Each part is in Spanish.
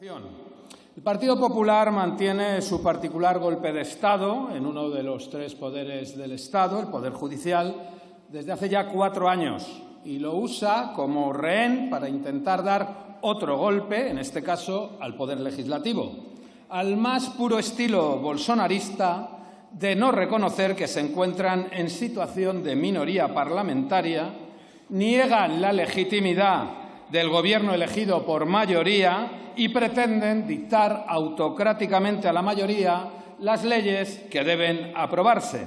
El Partido Popular mantiene su particular golpe de Estado en uno de los tres poderes del Estado, el Poder Judicial, desde hace ya cuatro años y lo usa como rehén para intentar dar otro golpe, en este caso al Poder Legislativo, al más puro estilo bolsonarista de no reconocer que se encuentran en situación de minoría parlamentaria, niegan la legitimidad del Gobierno elegido por mayoría y pretenden dictar autocráticamente a la mayoría las leyes que deben aprobarse.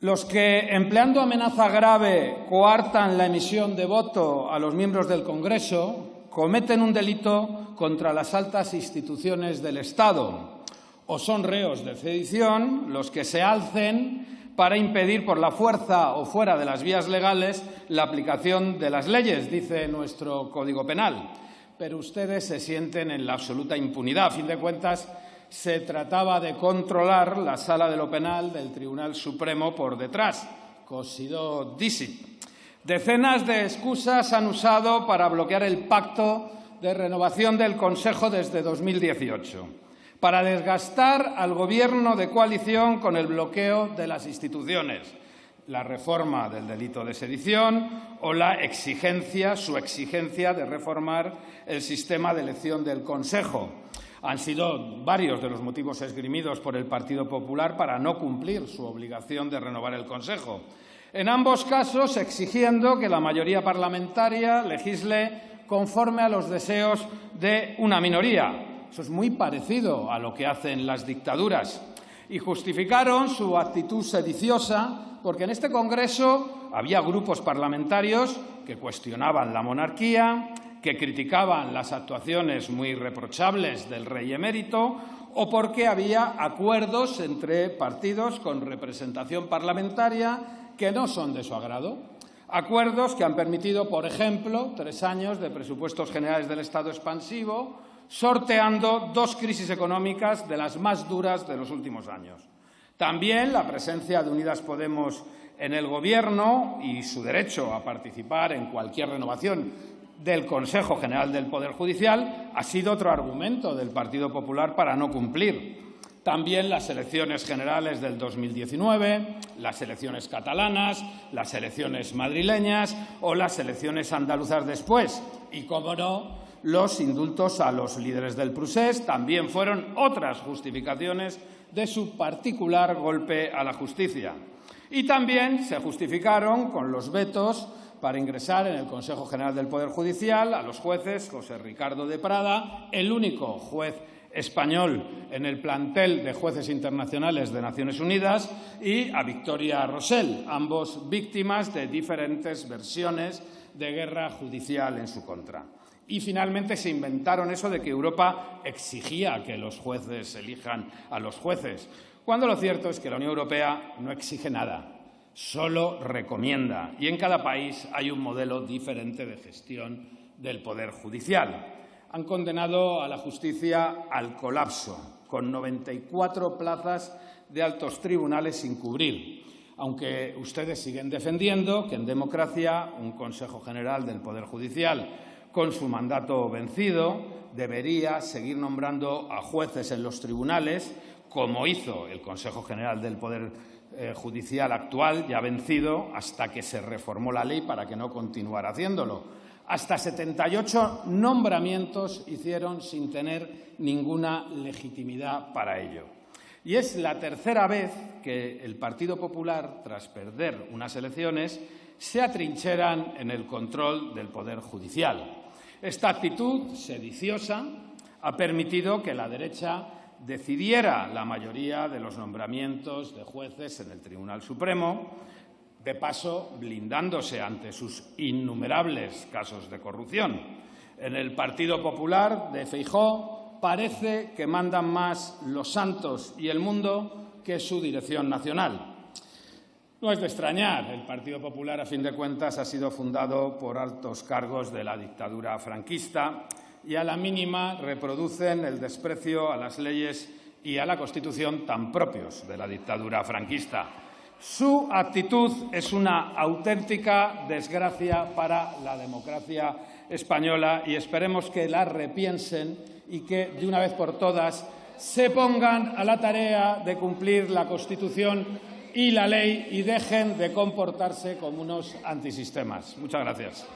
Los que, empleando amenaza grave, coartan la emisión de voto a los miembros del Congreso cometen un delito contra las altas instituciones del Estado o son reos de sedición los que se alcen para impedir por la fuerza o fuera de las vías legales la aplicación de las leyes, dice nuestro Código Penal pero ustedes se sienten en la absoluta impunidad. A fin de cuentas, se trataba de controlar la sala de lo penal del Tribunal Supremo por detrás. Cosido disi. Decenas de excusas han usado para bloquear el pacto de renovación del Consejo desde 2018, para desgastar al Gobierno de coalición con el bloqueo de las instituciones la reforma del delito de sedición o la exigencia, su exigencia de reformar el sistema de elección del Consejo. Han sido varios de los motivos esgrimidos por el Partido Popular para no cumplir su obligación de renovar el Consejo. En ambos casos, exigiendo que la mayoría parlamentaria legisle conforme a los deseos de una minoría. Eso es muy parecido a lo que hacen las dictaduras. Y justificaron su actitud sediciosa porque en este Congreso había grupos parlamentarios que cuestionaban la monarquía, que criticaban las actuaciones muy reprochables del rey emérito o porque había acuerdos entre partidos con representación parlamentaria que no son de su agrado. Acuerdos que han permitido, por ejemplo, tres años de presupuestos generales del Estado expansivo, sorteando dos crisis económicas de las más duras de los últimos años. También la presencia de Unidas Podemos en el Gobierno y su derecho a participar en cualquier renovación del Consejo General del Poder Judicial ha sido otro argumento del Partido Popular para no cumplir. También las elecciones generales del 2019, las elecciones catalanas, las elecciones madrileñas o las elecciones andaluzas después. Y, como no, los indultos a los líderes del Prusés también fueron otras justificaciones de su particular golpe a la justicia. Y también se justificaron con los vetos para ingresar en el Consejo General del Poder Judicial a los jueces José Ricardo de Prada, el único juez español en el plantel de jueces internacionales de Naciones Unidas, y a Victoria Rosell, ambos víctimas de diferentes versiones de guerra judicial en su contra. Y finalmente se inventaron eso de que Europa exigía que los jueces elijan a los jueces, cuando lo cierto es que la Unión Europea no exige nada, solo recomienda. Y en cada país hay un modelo diferente de gestión del Poder Judicial. Han condenado a la justicia al colapso, con 94 plazas de altos tribunales sin cubrir, aunque ustedes siguen defendiendo que en democracia un Consejo General del Poder Judicial con su mandato vencido, debería seguir nombrando a jueces en los tribunales, como hizo el Consejo General del Poder eh, Judicial actual, ya vencido, hasta que se reformó la ley para que no continuara haciéndolo. Hasta 78 nombramientos hicieron sin tener ninguna legitimidad para ello. Y es la tercera vez que el Partido Popular, tras perder unas elecciones, se atrincheran en el control del Poder Judicial. Esta actitud sediciosa ha permitido que la derecha decidiera la mayoría de los nombramientos de jueces en el Tribunal Supremo, de paso blindándose ante sus innumerables casos de corrupción. En el Partido Popular de Feijó parece que mandan más los santos y el mundo que su dirección nacional. No es de extrañar, el Partido Popular, a fin de cuentas, ha sido fundado por altos cargos de la dictadura franquista y a la mínima reproducen el desprecio a las leyes y a la Constitución tan propios de la dictadura franquista. Su actitud es una auténtica desgracia para la democracia española y esperemos que la repiensen y que, de una vez por todas, se pongan a la tarea de cumplir la Constitución y la ley y dejen de comportarse como unos antisistemas. Muchas gracias.